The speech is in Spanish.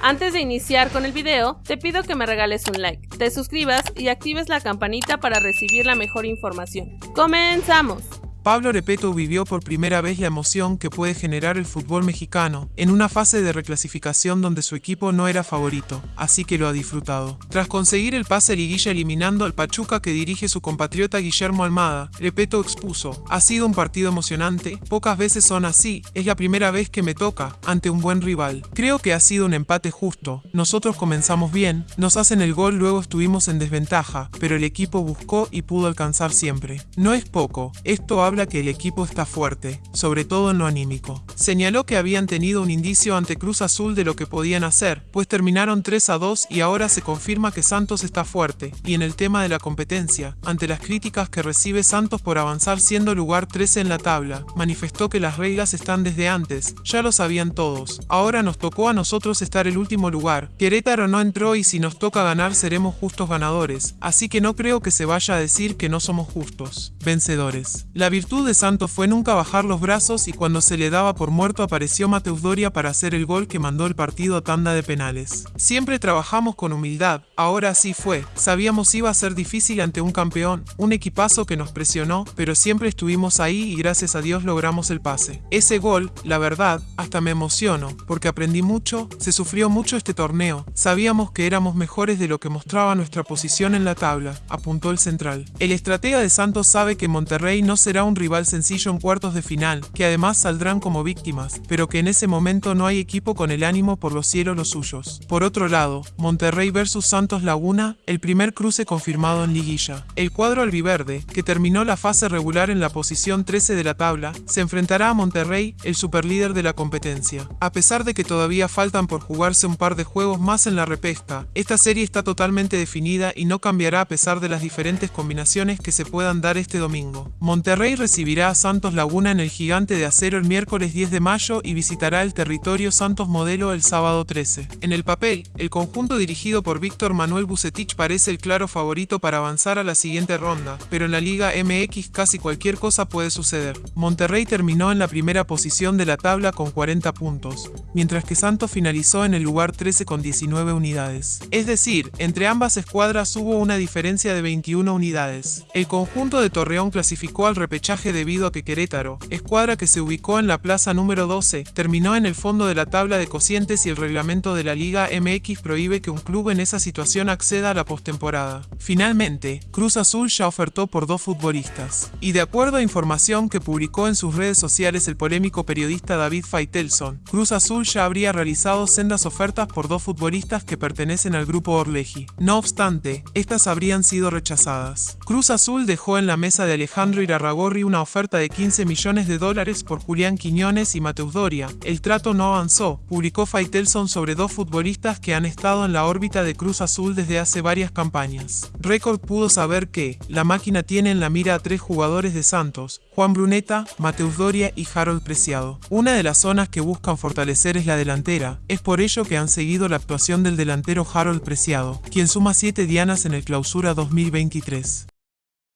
Antes de iniciar con el video, te pido que me regales un like, te suscribas y actives la campanita para recibir la mejor información. ¡Comenzamos! Pablo Repeto vivió por primera vez la emoción que puede generar el fútbol mexicano en una fase de reclasificación donde su equipo no era favorito, así que lo ha disfrutado. Tras conseguir el pase liguilla eliminando al Pachuca que dirige su compatriota Guillermo Almada, Repeto expuso, ha sido un partido emocionante, pocas veces son así, es la primera vez que me toca, ante un buen rival. Creo que ha sido un empate justo, nosotros comenzamos bien, nos hacen el gol luego estuvimos en desventaja, pero el equipo buscó y pudo alcanzar siempre. No es poco, esto habla que el equipo está fuerte, sobre todo en lo anímico. Señaló que habían tenido un indicio ante Cruz Azul de lo que podían hacer, pues terminaron 3 a 2 y ahora se confirma que Santos está fuerte, y en el tema de la competencia, ante las críticas que recibe Santos por avanzar siendo lugar 13 en la tabla, manifestó que las reglas están desde antes, ya lo sabían todos, ahora nos tocó a nosotros estar el último lugar, Querétaro no entró y si nos toca ganar seremos justos ganadores, así que no creo que se vaya a decir que no somos justos, vencedores. La virtud de Santos fue nunca bajar los brazos y cuando se le daba por muerto apareció Mateus Doria para hacer el gol que mandó el partido a tanda de penales. Siempre trabajamos con humildad, ahora sí fue. Sabíamos iba a ser difícil ante un campeón, un equipazo que nos presionó, pero siempre estuvimos ahí y gracias a Dios logramos el pase. Ese gol, la verdad, hasta me emociono, porque aprendí mucho, se sufrió mucho este torneo, sabíamos que éramos mejores de lo que mostraba nuestra posición en la tabla, apuntó el central. El estratega de Santos sabe que Monterrey no será un rival sencillo en cuartos de final, que además saldrán como víctimas, pero que en ese momento no hay equipo con el ánimo por los cielos los suyos. Por otro lado, Monterrey vs Santos Laguna, el primer cruce confirmado en liguilla. El cuadro albiverde, que terminó la fase regular en la posición 13 de la tabla, se enfrentará a Monterrey, el superlíder de la competencia. A pesar de que todavía faltan por jugarse un par de juegos más en la repesca, esta serie está totalmente definida y no cambiará a pesar de las diferentes combinaciones que se puedan dar este domingo. Monterrey recibirá a Santos Laguna en el Gigante de Acero el miércoles 10 de mayo y visitará el territorio Santos Modelo el sábado 13. En el papel, el conjunto dirigido por Víctor Manuel Bucetich parece el claro favorito para avanzar a la siguiente ronda, pero en la Liga MX casi cualquier cosa puede suceder. Monterrey terminó en la primera posición de la tabla con 40 puntos, mientras que Santos finalizó en el lugar 13 con 19 unidades. Es decir, entre ambas escuadras hubo una diferencia de 21 unidades. El conjunto de Torreón clasificó al repechaje de debido a que Querétaro, escuadra que se ubicó en la plaza número 12, terminó en el fondo de la tabla de cocientes y el reglamento de la Liga MX prohíbe que un club en esa situación acceda a la postemporada. Finalmente, Cruz Azul ya ofertó por dos futbolistas. Y de acuerdo a información que publicó en sus redes sociales el polémico periodista David Faitelson, Cruz Azul ya habría realizado sendas ofertas por dos futbolistas que pertenecen al grupo Orleji. No obstante, estas habrían sido rechazadas. Cruz Azul dejó en la mesa de Alejandro Irarragorri una oferta de 15 millones de dólares por Julián Quiñones y Mateus Doria. El trato no avanzó, publicó Faitelson sobre dos futbolistas que han estado en la órbita de Cruz Azul desde hace varias campañas. Record pudo saber que, la máquina tiene en la mira a tres jugadores de Santos, Juan Bruneta, Mateus Doria y Harold Preciado. Una de las zonas que buscan fortalecer es la delantera, es por ello que han seguido la actuación del delantero Harold Preciado, quien suma 7 dianas en el clausura 2023.